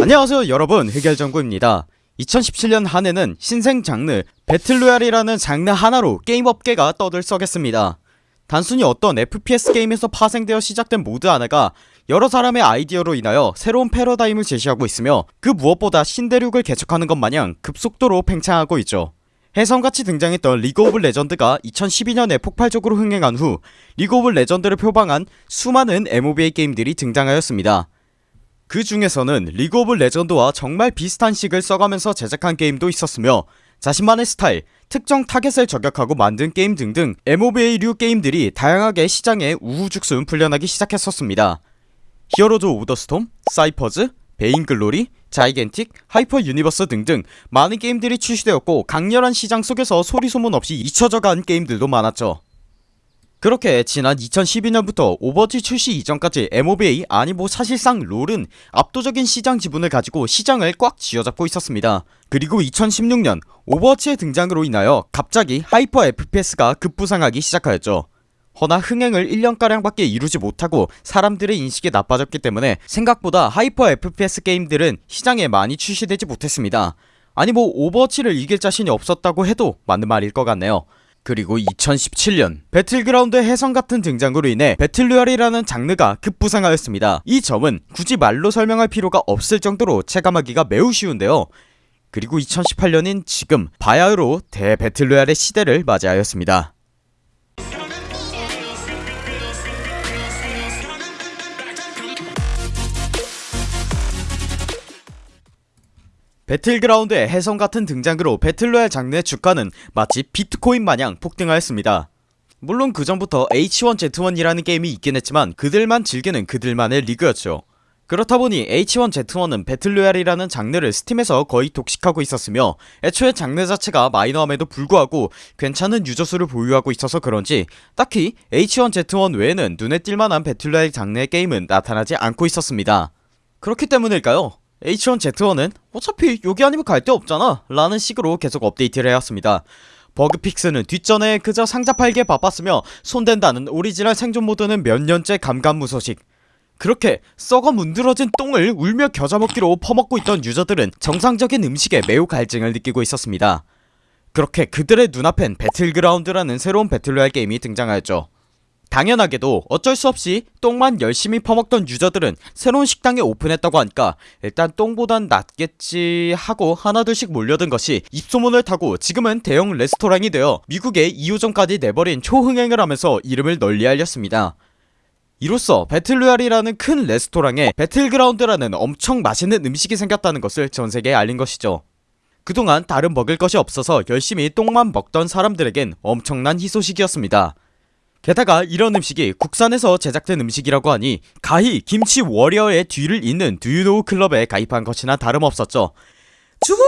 안녕하세요 여러분. 흑열정구입니다. 2017년 한 해는 신생 장르 배틀로얄이라는 장르 하나로 게임 업계가 떠들썩했습니다. 단순히 어떤 FPS 게임에서 파생되어 시작된 모드 하나가 여러 사람의 아이디어로 인하여 새로운 패러다임을 제시하고 있으며 그 무엇보다 신대륙을 개척하는 것 마냥 급속도로 팽창하고 있죠. 혜성같이 등장했던 리그 오브 레전드가 2012년에 폭발적으로 흥행한 후 리그 오브 레전드를 표방한 수많은 MOBA 게임들이 등장하였습니다 그 중에서는 리그 오브 레전드와 정말 비슷한 식을 써가면서 제작한 게임도 있었으며 자신만의 스타일, 특정 타겟을 저격하고 만든 게임 등등 MOBA류 게임들이 다양하게 시장에 우후죽순 풀려나기 시작했었습니다. 히어로즈 오브 더 스톰, 사이퍼즈, 베인글로리, 자이겐틱, 하이퍼 유니버스 등등 많은 게임들이 출시되었고 강렬한 시장 속에서 소리소문 없이 잊혀져간 게임들도 많았죠 그렇게 지난 2012년부터 오버워치 출시 이전까지 MOBA 아니 뭐 사실상 롤은 압도적인 시장 지분을 가지고 시장을 꽉 쥐어잡고 있었습니다. 그리고 2016년 오버워치의 등장으로 인하여 갑자기 하이퍼 FPS가 급부상하기 시작하였죠. 허나 흥행을 1년가량밖에 이루지 못하고 사람들의 인식이 나빠졌기 때문에 생각보다 하이퍼 FPS 게임들은 시장에 많이 출시되지 못했습니다. 아니 뭐 오버워치를 이길 자신이 없었다고 해도 맞는 말일 것 같네요 그리고 2017년 배틀그라운드 혜성 같은 등장으로 인해 배틀로얄이라는 장르가 급부상하였습니다. 이 점은 굳이 말로 설명할 필요가 없을 정도로 체감하기가 매우 쉬운데요. 그리고 2018년인 지금 바야흐로 대배틀로얄의 시대를 맞이하였습니다 배틀그라운드의 혜성 같은 등장으로 배틀로얄 장르의 주가는 마치 비트코인 마냥 폭등하였습니다. 물론 그전부터 H1Z1이라는 게임이 있긴 했지만 그들만 즐기는 그들만의 리그였죠. 그렇다보니 H1Z1은 배틀로얄이라는 장르를 스팀에서 거의 독식하고 있었으며 애초에 장르 자체가 마이너함에도 불구하고 괜찮은 유저수를 보유하고 있어서 그런지 딱히 H1Z1 외에는 눈에 띌만한 배틀로얄 장르의 게임은 나타나지 않고 있었습니다. 그렇기 때문일까요? H1Z1은 어차피 여기 아니면 갈 데 없잖아 라는 식으로 계속 업데이트를 해왔습니다. bug fix는 뒷전에 그저 상자 팔기에 바빴으며 손댄다는 오리지널 생존 모드는 몇 년째 감감무소식. 그렇게 썩어 문드러진 똥을 울며 겨자먹기로 퍼먹고 있던 유저들은 정상적인 음식에 매우 갈증을 느끼고 있었습니다. 그렇게 그들의 눈앞엔 배틀그라운드라는 새로운 배틀로얄 게임이 등장하였죠 당연하게도 어쩔 수 없이 똥만 열심히 퍼먹던 유저들은 새로운 식당에 오픈했다고 하니까 일단 똥보단 낫겠지 하고 하나둘씩 몰려든 것이 입소문을 타고 지금은 대형 레스토랑이 되어 미국의 2호점까지 내버린 초흥행을 하면서 이름을 널리 알렸습니다. 이로써 배틀로얄이라는 큰 레스토랑에 배틀그라운드라는 엄청 맛있는 음식이 생겼다는 것을 전세계에 알린 것이죠. 그동안 다른 먹을 것이 없어서 열심히 똥만 먹던 사람들에겐 엄청난 희소식이었습니다 게다가 이런 음식이 국산에서 제작된 음식이라고 하니 가히 김치 워리어의 뒤를 잇는 do you know 클럽에 가입한 것이나 다름없었죠 주모!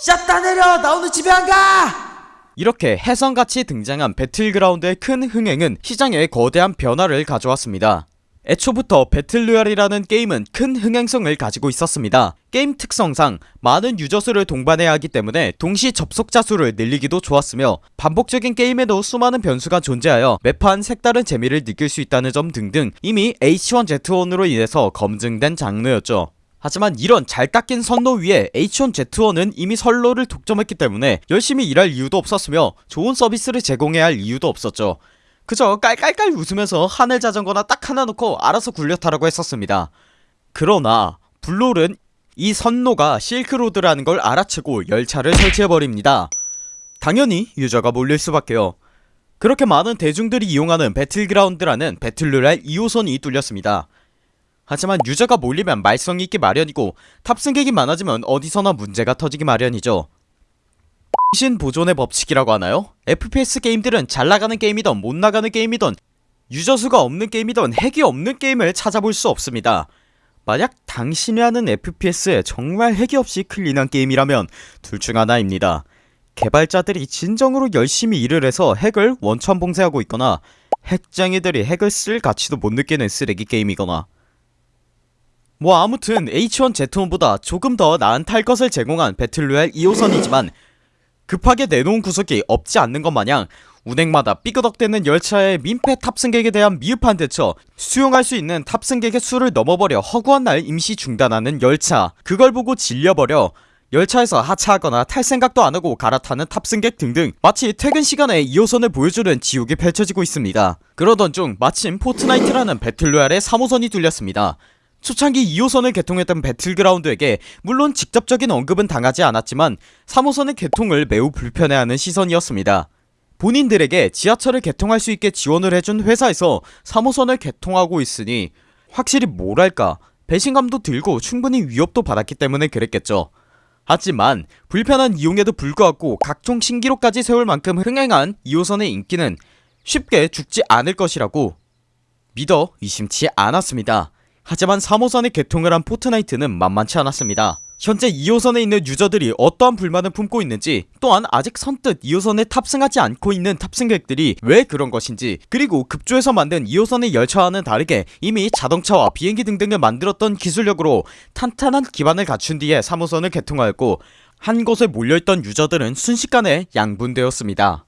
샷다 내려! 나 오늘 집에 안 가! 이렇게 혜성같이 등장한 배틀그라운드의 큰 흥행은 시장에 거대한 변화를 가져왔습니다 애초부터 배틀로얄이라는 게임은 큰 흥행성을 가지고 있었습니다. 게임 특성상 많은 유저수를 동반해야 하기 때문에 동시 접속자 수를 늘리기도 좋았으며 반복적인 게임에도 수많은 변수가 존재하여 매판 색다른 재미를 느낄 수 있다는 점 등등 이미 H1Z1으로 인해서 검증된 장르였죠. 하지만 이런 잘 닦인 선로 위에 H1Z1은 이미 선로를 독점했기 때문에 열심히 일할 이유도 없었으며 좋은 서비스를 제공해야 할 이유도 없었죠 그저 깔깔깔 웃으면서 하늘 자전거나 딱 하나 놓고 알아서 굴려 타라고 했었습니다. 그러나 블롤은 이 선로가 실크로드라는 걸 알아채고 열차를 설치해버립니다. 당연히 유저가 몰릴 수밖에요. 그렇게 많은 대중들이 이용하는 배틀그라운드라는 배틀로얄 2호선이 뚫렸습니다. 하지만 유저가 몰리면 말썽이 있기 마련이고 탑승객이 많아지면 어디서나 문제가 터지기 마련이죠 신 보존의 법칙이라고 하나요? FPS 게임들은 잘나가는 게임이던 못나가는 게임이던 유저수가 없는 게임이던 핵이 없는 게임을 찾아볼 수 없습니다. 만약 당신이 하는 FPS에 정말 핵이 없이 clean한 게임이라면 둘 중 하나입니다. 개발자들이 진정으로 열심히 일을 해서 핵을 원천 봉쇄하고 있거나 핵쟁이들이 핵을 쓸 가치도 못 느끼는 쓰레기 게임이거나. 뭐 아무튼 H1Z1보다 조금 더 나은 탈 것을 제공한 배틀로얄 2호선이지만 급하게 내놓은 구석이 없지 않는 것 마냥 운행마다 삐그덕대는 열차의 민폐 탑승객에 대한 미흡한 대처 수용할 수 있는 탑승객의 수를 넘어버려 허구한 날 임시 중단하는 열차. 그걸 보고 질려버려 열차에서 하차하거나 탈 생각도 안하고 갈아타는 탑승객 등등 마치 퇴근 시간에 2호선을 보여주는 지옥이 펼쳐지고 있습니다. 그러던 중 마침 포트나이트라는 배틀로얄의 3호선이 뚫렸습니다 초창기 2호선을 개통했던 배틀그라운드에게 물론 직접적인 언급은 당하지 않았지만 3호선의 개통을 매우 불편해하는 시선이었습니다. 본인들에게 지하철을 개통할 수 있게 지원을 해준 회사에서 3호선을 개통하고 있으니 확실히 뭐랄까 배신감도 들고 충분히 위협도 받았기 때문에 그랬겠죠. 하지만 불편한 이용에도 불구하고 각종 신기록까지 세울 만큼 흥행한 2호선의 인기는 쉽게 죽지 않을 것이라고 믿어 의심치 않았습니다 하지만 3호선의 개통을 한 포트나이트는 만만치 않았습니다. 현재 2호선에 있는 유저들이 어떠한 불만을 품고 있는지 또한 아직 선뜻 2호선에 탑승하지 않고 있는 탑승객들이 왜 그런 것인지 그리고 급조해서 만든 2호선의 열차와는 다르게 이미 자동차와 비행기 등등을 만들었던 기술력으로 탄탄한 기반을 갖춘 뒤에 3호선을 개통하였고 한 곳에 몰려있던 유저들은 순식간에 양분되었습니다.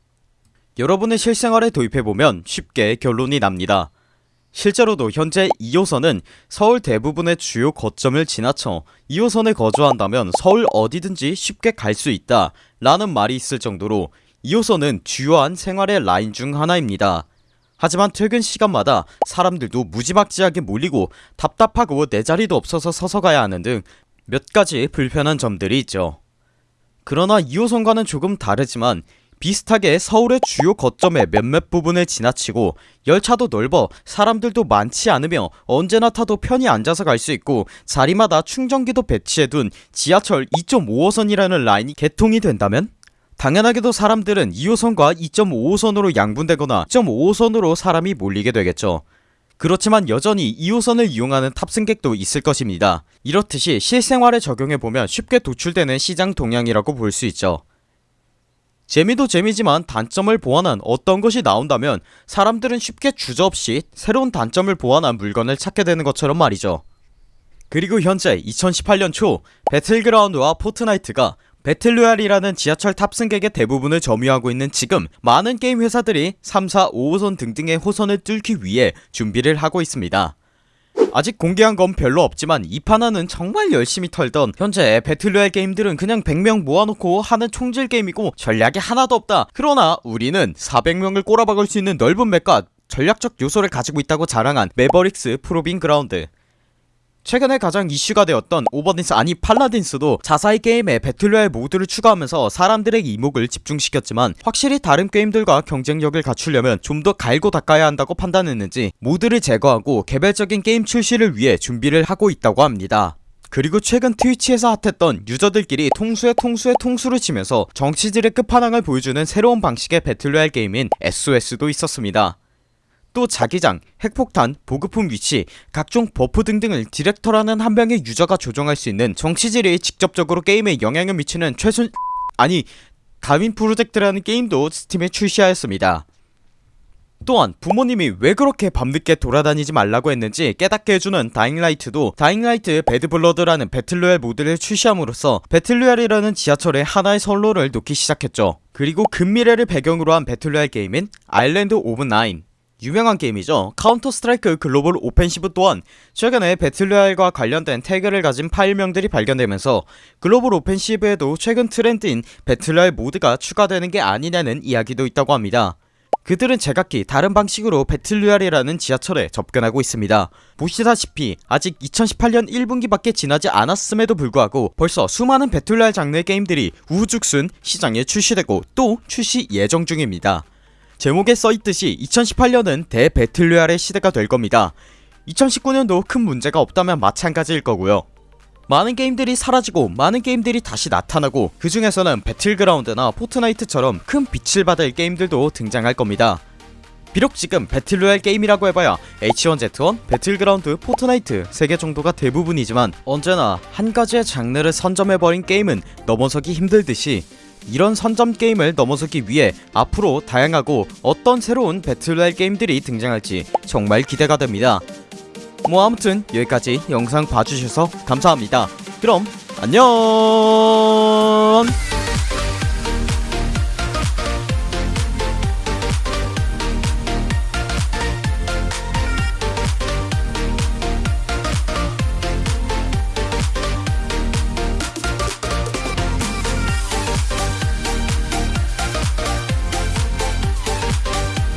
여러분의 실생활에 도입해보면 쉽게 결론이 납니다 실제로도 현재 2호선은 서울 대부분의 주요 거점을 지나쳐 2호선에 거주한다면 서울 어디든지 쉽게 갈 수 있다 라는 말이 있을 정도로 2호선은 주요한 생활의 라인 중 하나입니다. 하지만 퇴근 시간마다 사람들도 무지막지하게 몰리고 답답하고 내 자리도 없어서 서서 가야 하는 등 몇 가지 불편한 점들이 있죠. 그러나 2호선과는 조금 다르지만 비슷하게 서울의 주요 거점의 몇몇 부분을 지나치고 열차도 넓어 사람들도 많지 않으며 언제나 타도 편히 앉아서 갈 수 있고 자리마다 충전기도 배치해둔 지하철 2.5호선이라는 라인이 개통이 된다면? 당연하게도 사람들은 2호선과 2.5호선으로 양분되거나 2.5호선으로 사람이 몰리게 되겠죠. 그렇지만 여전히 2호선을 이용하는 탑승객도 있을 것입니다. 이렇듯이 실생활에 적용해보면 쉽게 도출되는 시장 동향이라고 볼 수 있죠 재미도 재미지만 단점을 보완한 어떤 것이 나온다면 사람들은 쉽게 주저없이 새로운 단점을 보완한 물건을 찾게 되는 것처럼 말이죠. 그리고 현재 2018년 초 배틀그라운드와 포트나이트가 배틀로얄이라는 지하철 탑승객의 대부분을 점유하고 있는 지금 많은 게임 회사들이 3, 4, 5호선 등등의 호선을 뚫기 위해 준비를 하고 있습니다 아직 공개한 건 별로 없지만 이 판화는 정말 열심히 털던 현재 배틀로얄 게임들은 그냥 100명 모아놓고 하는 총질 게임이고 전략이 하나도 없다. 그러나 우리는 400명을 꼬라박을 수 있는 넓은 맵과 전략적 요소를 가지고 있다고 자랑한 매버릭스 프로빙 그라운드 최근에 가장 이슈가 되었던 오버딘스 아니 팔라딘스도 자사의 게임에 배틀로얄 모드를 추가하면서 사람들의 이목을 집중시켰지만 확실히 다른 게임들과 경쟁력을 갖추려면 좀 더 갈고 닦아야 한다고 판단했는지 모드를 제거하고 개별적인 게임 출시를 위해 준비를 하고 있다고 합니다. 그리고 최근 트위치에서 핫했던 유저들끼리 통수에 통수에 통수를 치면서 정치질의 끝판왕을 보여주는 새로운 방식의 배틀로얄 게임인 SOS도 있었습니다 또 자기장, 핵폭탄, 보급품 위치, 각종 버프 등등을 디렉터라는 한 명의 유저가 조정할 수 있는 정치질이 직접적으로 게임에 영향을 미치는 최순... 아니 다윈 프로젝트라는 게임도 스팀에 출시하였습니다. 또한 부모님이 왜 그렇게 밤늦게 돌아다니지 말라고 했는지 깨닫게 해주는 다잉라이트도 다잉라이트 배드블러드라는 배틀로얄 모드를 출시함으로써 배틀로얄이라는 지하철에 하나의 선로를 놓기 시작했죠. 그리고 근미래를 배경으로 한 배틀로얄 게임인 아일랜드 오브 나인 유명한 게임이죠. 카운터 스트라이크 글로벌 오펜시브 또한 최근에 배틀로얄과 관련된 태그를 가진 파일명들이 발견되면서 글로벌 오펜시브에도 최근 트렌드인 배틀로얄 모드가 추가되는 게 아니냐는 이야기도 있다고 합니다. 그들은 제각기 다른 방식으로 배틀로얄이라는 지하철에 접근하고 있습니다. 보시다시피 아직 2018년 1분기밖에 지나지 않았음에도 불구하고 벌써 수많은 배틀로얄 장르의 게임들이 우후죽순 시장에 출시되고 또 출시 예정 중입니다 제목에 써있듯이 2018년은 대배틀로얄의 시대가 될 겁니다. 2019년도 큰 문제가 없다면 마찬가지일 거고요. 많은 게임들이 사라지고 많은 게임들이 다시 나타나고 그 중에서는 배틀그라운드나 포트나이트처럼 큰 빛을 받을 게임들도 등장할 겁니다. 비록 지금 배틀로얄 게임이라고 해봐야 H1Z1, 배틀그라운드, 포트나이트 3개 정도가 대부분이지만 언제나 한 가지의 장르를 선점해버린 게임은 넘어서기 힘들듯이 이런 선점 게임을 넘어서기 위해 앞으로 다양하고 어떤 새로운 배틀로얄 게임들이 등장할지 정말 기대가 됩니다. 뭐 아무튼 여기까지 영상 봐주셔서 감사합니다. 그럼 안녕